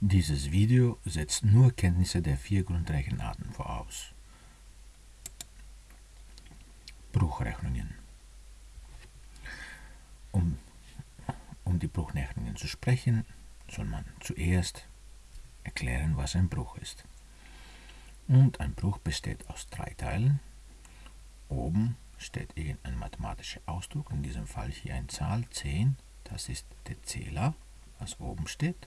Dieses Video setzt nur Kenntnisse der vier Grundrechenarten voraus. Bruchrechnungen. Um, um die Bruchrechnungen zu sprechen, soll man zuerst erklären, was ein Bruch ist. Und ein Bruch besteht aus drei Teilen. Oben steht irgendein mathematischer Ausdruck, in diesem Fall hier eine Zahl 10, das ist der Zähler, was oben steht.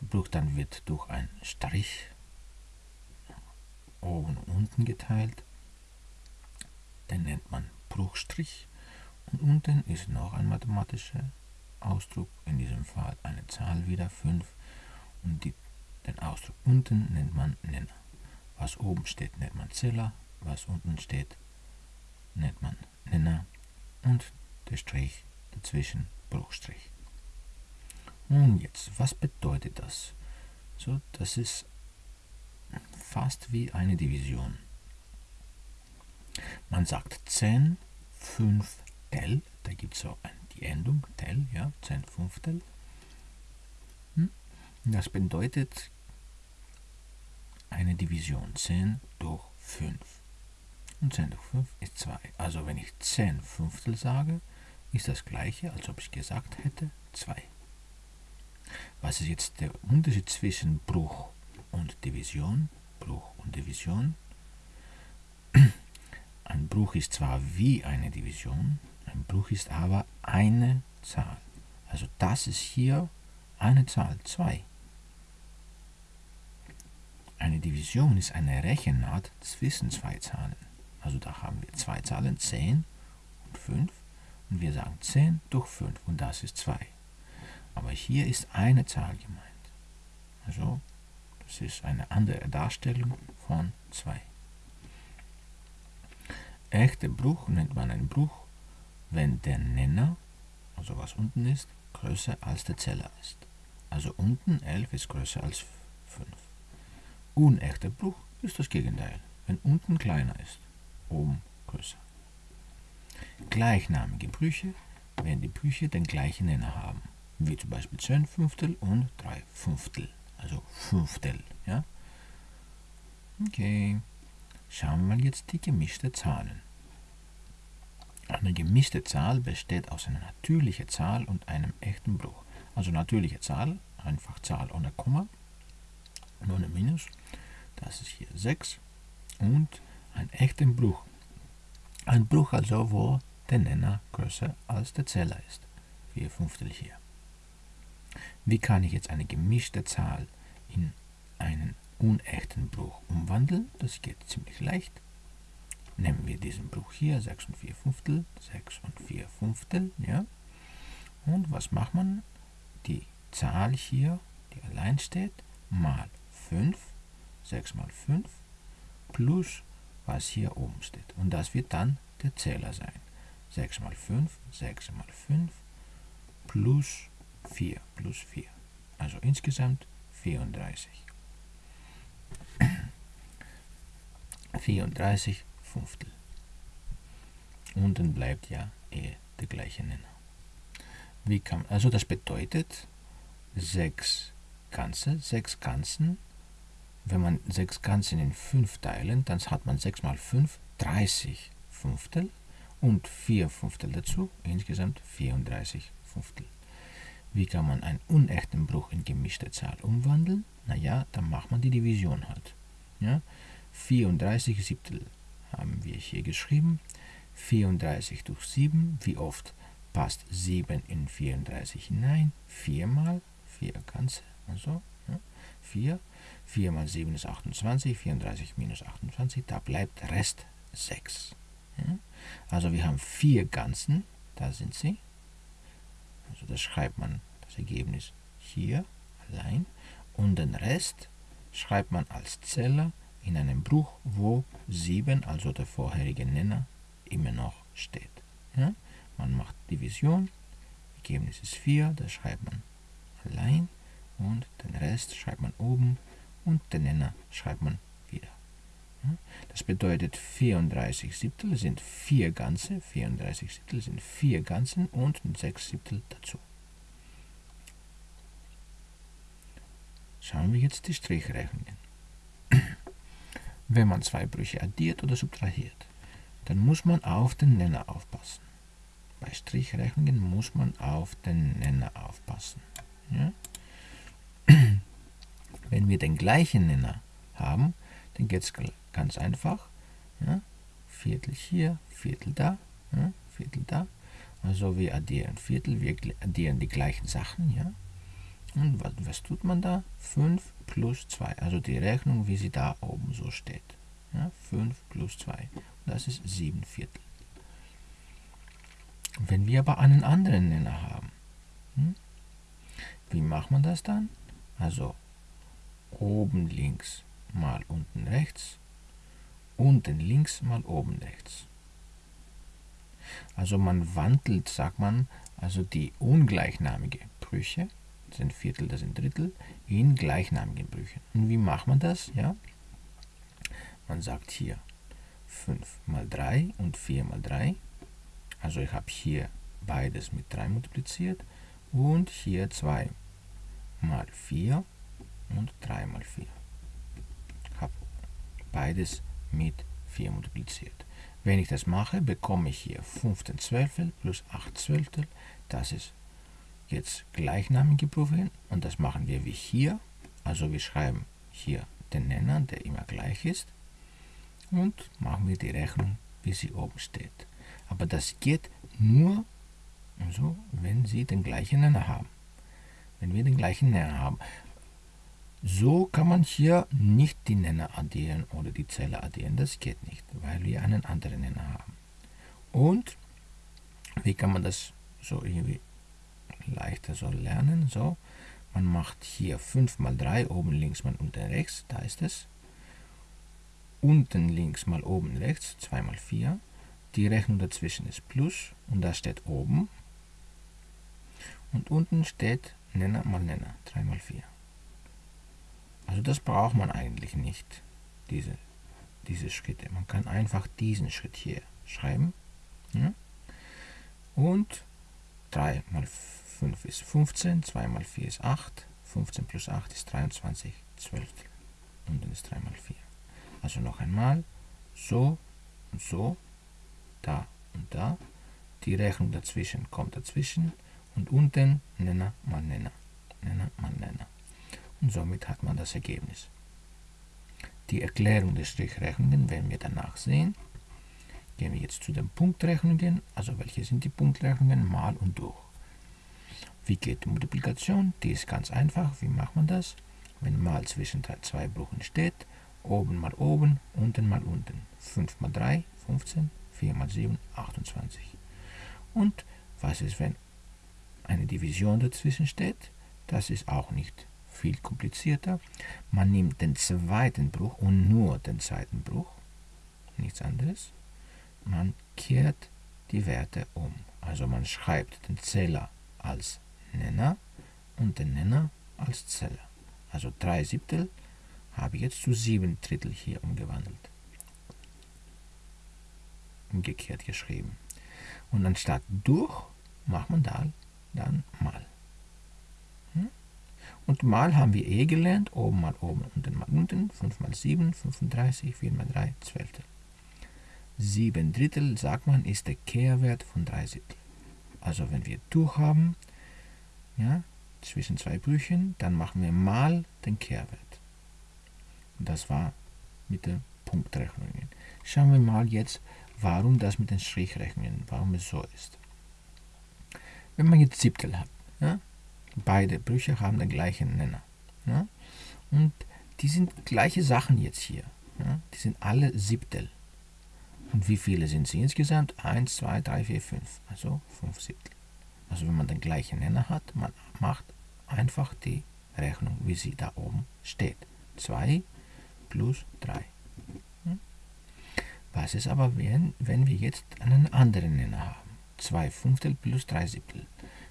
Der Bruch dann wird durch einen Strich oben und unten geteilt. Den nennt man Bruchstrich. Und unten ist noch ein mathematischer Ausdruck, in diesem Fall eine Zahl wieder 5. Und die, den Ausdruck unten nennt man Nenner. Was oben steht, nennt man Zähler, was unten steht, nennt man Nenner und der Strich dazwischen Bruchstrich. Und jetzt, was bedeutet das? So, das ist fast wie eine Division. Man sagt 10 Fünftel, da gibt es so die Endung Tel, ja, 10 Fünftel. Hm? Das bedeutet eine Division 10 durch 5. Und 10 durch 5 ist 2. Also wenn ich 10 Fünftel sage, ist das gleiche, als ob ich gesagt hätte 2. Was ist jetzt der Unterschied zwischen Bruch und Division? Bruch und Division. Ein Bruch ist zwar wie eine Division, ein Bruch ist aber eine Zahl. Also das ist hier eine Zahl 2. Eine Division ist eine Rechenart zwischen zwei Zahlen. Also da haben wir zwei Zahlen, 10 und 5. Und wir sagen 10 durch 5 und das ist 2. Aber hier ist eine Zahl gemeint. Also das ist eine andere Darstellung von 2. Echter Bruch nennt man einen Bruch, wenn der Nenner, also was unten ist, größer als der Zeller ist. Also unten 11 ist größer als 5. Unechter Bruch ist das Gegenteil, wenn unten kleiner ist, oben größer. Gleichnamige Brüche, wenn die Brüche den gleichen Nenner haben, wie zum Beispiel 10 Fünftel und 3 Fünftel, also Fünftel. Ja? Okay, schauen wir mal jetzt die gemischte Zahlen. Eine gemischte Zahl besteht aus einer natürlichen Zahl und einem echten Bruch. Also natürliche Zahl, einfach Zahl ohne Komma ohne Minus. Das ist hier 6 und ein echten Bruch. Ein Bruch also, wo der Nenner größer als der Zähler ist. 4 Fünftel hier. Wie kann ich jetzt eine gemischte Zahl in einen unechten Bruch umwandeln? Das geht ziemlich leicht. Nehmen wir diesen Bruch hier, 6 und 4 Fünftel, 6 und 4 Fünftel, ja. Und was macht man? Die Zahl hier, die allein steht, mal 5, 6 mal 5, plus was hier oben steht. Und das wird dann der Zähler sein. 6 mal 5, 6 mal 5, plus 4, plus 4. Also insgesamt 34. 34 Fünftel. Unten bleibt ja eh der gleiche Nenner. Wie kann, also das bedeutet 6 Ganze, 6 Ganzen. Wenn man 6 Ganzen in 5 teilen, dann hat man 6 mal 5, 30 Fünftel und 4 Fünftel dazu, insgesamt 34 Fünftel. Wie kann man einen unechten Bruch in gemischte Zahl umwandeln? Naja, dann macht man die Division halt. Ja? 34 Siebtel haben wir hier geschrieben. 34 durch 7, wie oft passt 7 in 34 hinein? 4 mal 4 ganze, also ja, 4. 4 mal 7 ist 28, 34 minus 28, da bleibt Rest 6. Ja? Also wir haben 4 Ganzen, da sind sie. Also das schreibt man, das Ergebnis hier allein. Und den Rest schreibt man als Zeller in einem Bruch, wo 7, also der vorherige Nenner, immer noch steht. Ja? Man macht Division, Ergebnis ist 4, das schreibt man allein und den Rest schreibt man oben und den Nenner schreibt man wieder. Ja? Das bedeutet 34 Siebtel sind 4 Ganze, 34 Siebtel sind 4 Ganzen und 6 Siebtel dazu. Schauen wir jetzt die Strichrechnungen. Wenn man zwei Brüche addiert oder subtrahiert, dann muss man auf den Nenner aufpassen. Bei Strichrechnungen muss man auf den Nenner aufpassen. Ja? Wenn wir den gleichen Nenner haben, dann geht es ganz einfach. Ja? Viertel hier, Viertel da, ja? Viertel da. Also wir addieren Viertel, wir addieren die gleichen Sachen. Ja? Und was, was tut man da? 5 plus 2. Also die Rechnung, wie sie da oben so steht. Ja? 5 plus 2. Das ist 7 Viertel. Wenn wir aber einen anderen Nenner haben, hm? wie macht man das dann? Also oben links mal unten rechts, unten links mal oben rechts. Also man wandelt, sagt man, also die ungleichnamige Brüche, das sind Viertel, das sind Drittel, in gleichnamigen Brüchen. Und wie macht man das? Ja? Man sagt hier 5 mal 3 und 4 mal 3. Also ich habe hier beides mit 3 multipliziert und hier 2 mal 4 und 3 mal 4. Ich habe beides mit 4 multipliziert. Wenn ich das mache, bekomme ich hier 15 Zwölftel plus 8 Zwölftel. Das ist jetzt gleichnamige Prüfungen und das machen wir wie hier. Also wir schreiben hier den Nenner, der immer gleich ist und machen wir die Rechnung, wie sie oben steht. Aber das geht nur, also, wenn Sie den gleichen Nenner haben. Wenn wir den gleichen Nenner haben. So kann man hier nicht die Nenner addieren oder die Zelle addieren. Das geht nicht, weil wir einen anderen Nenner haben. Und wie kann man das so irgendwie leichter so lernen? So, man macht hier 5 mal 3, oben links mal unten rechts, da ist es. Unten links mal oben rechts, 2 mal 4. Die Rechnung dazwischen ist Plus und da steht oben. Und unten steht Nenner mal Nenner, 3 mal 4. Also das braucht man eigentlich nicht, diese, diese Schritte. Man kann einfach diesen Schritt hier schreiben. Ja? Und 3 mal 5 ist 15, 2 mal 4 ist 8, 15 plus 8 ist 23, 12. Und dann ist 3 mal 4. Also noch einmal, so und so, da und da. Die Rechnung dazwischen kommt dazwischen und unten Nenner mal Nenner, Nenner mal Nenner und somit hat man das Ergebnis. Die Erklärung der Strichrechnungen werden wir danach sehen. Gehen wir jetzt zu den Punktrechnungen. Also welche sind die Punktrechnungen? Mal und durch. Wie geht die Multiplikation? Die ist ganz einfach. Wie macht man das? Wenn mal zwischen zwei Brüchen steht, oben mal oben, unten mal unten. 5 mal 3, 15, 4 mal 7, 28. Und was ist, wenn eine Division dazwischen steht? Das ist auch nicht viel komplizierter. Man nimmt den zweiten Bruch und nur den zweiten Bruch, nichts anderes. Man kehrt die Werte um. Also man schreibt den Zähler als Nenner und den Nenner als Zähler. Also 3 Siebtel habe ich jetzt zu 7 Drittel hier umgewandelt. Umgekehrt geschrieben. Und anstatt durch macht man da dann mal. Und mal haben wir eh gelernt, oben mal oben, unten mal unten, 5 mal 7, 35, 4 mal 3, 12. 7 Drittel, sagt man, ist der Kehrwert von 3 Siebtel. Also wenn wir durch haben, ja, zwischen zwei Brüchen, dann machen wir mal den Kehrwert. Und das war mit den Punktrechnungen. Schauen wir mal jetzt, warum das mit den Strichrechnungen, warum es so ist. Wenn man jetzt Siebtel hat, ja, Beide Brüche haben den gleichen Nenner. Ja? Und die sind gleiche Sachen jetzt hier. Ja? Die sind alle Siebtel. Und wie viele sind sie insgesamt? 1, 2, 3, 4, 5. Also 5 Siebtel. Also wenn man den gleichen Nenner hat, man macht einfach die Rechnung, wie sie da oben steht. 2 plus 3. Was ist aber, wenn, wenn wir jetzt einen anderen Nenner haben? 2 Fünftel plus 3 Siebtel.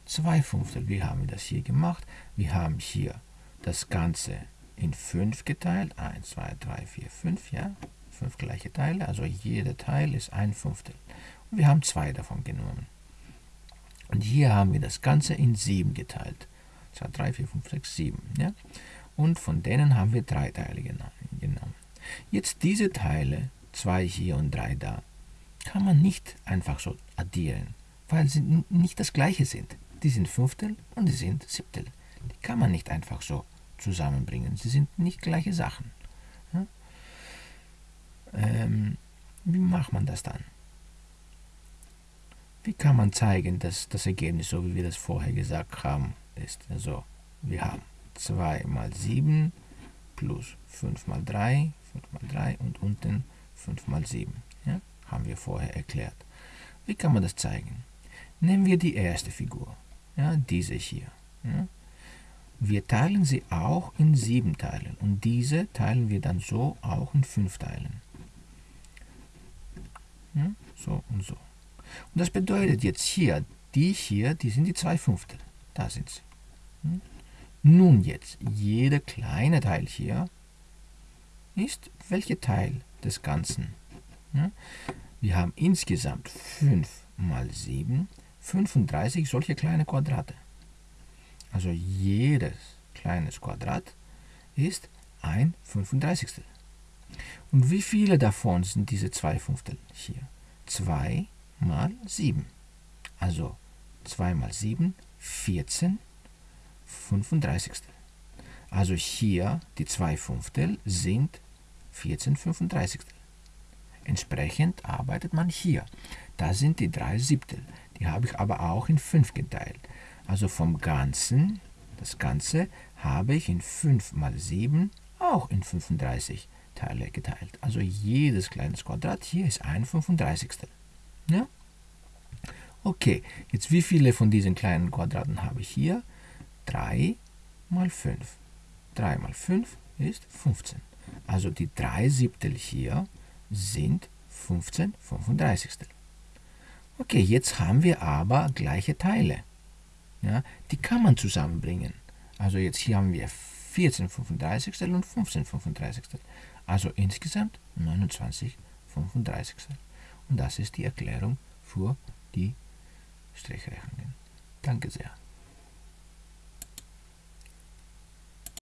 2 Fünftel. Wie haben wir das hier gemacht? Wir haben hier das Ganze in 5 geteilt. 1, 2, 3, 4, 5, ja. 5 gleiche Teile, also jeder Teil ist ein Fünftel. Und wir haben zwei davon genommen. Und hier haben wir das Ganze in 7 geteilt. 2, 3, 4, 5, 6, 7. Ja? und von denen haben wir drei Teile genommen. Jetzt diese Teile, 2 hier und 3 da, kann man nicht einfach so addieren, weil sie nicht das gleiche sind. Die sind Fünftel und die sind Siebtel. Die kann man nicht einfach so zusammenbringen. Sie sind nicht gleiche Sachen. Ja? Ähm, wie macht man das dann? Wie kann man zeigen, dass das Ergebnis, so wie wir das vorher gesagt haben, ist? Also, wir haben 2 mal 7 plus 5 mal 3, 5 mal 3 und unten 5 mal 7. Ja? Haben wir vorher erklärt. Wie kann man das zeigen? Nehmen wir die erste Figur, ja, diese hier. Ja? Wir teilen sie auch in sieben Teilen und diese teilen wir dann so auch in fünf Teilen. Ja, so und so. Und das bedeutet jetzt hier, die hier, die sind die zwei Fünftel. Da sind sie. Hm? Nun jetzt, jeder kleine Teil hier ist welcher Teil des Ganzen? Ja? Wir haben insgesamt 5 mal 7, 35 solche kleine Quadrate. Also jedes kleines Quadrat ist ein 35. Und wie viele davon sind diese zwei Fünftel hier? 2 mal 7. Also 2 mal 7, 14, 35. Also hier die 2 Fünftel sind 14 35. Entsprechend arbeitet man hier. Da sind die 3 Siebtel. Die habe ich aber auch in 5 geteilt. Also vom Ganzen, das Ganze, habe ich in 5 mal 7 auch in 35 Teile geteilt. Also jedes kleines Quadrat hier ist ein 35. Ja? Okay, jetzt wie viele von diesen kleinen Quadraten habe ich hier? 3 mal 5. 3 mal 5 ist 15. Also die 3 Siebtel hier sind 15 35. Okay, jetzt haben wir aber gleiche Teile. Ja, die kann man zusammenbringen. Also jetzt hier haben wir 14 35 und 15 35. Also insgesamt 29 35. Und das ist die Erklärung für die Strichrechnungen. Danke sehr.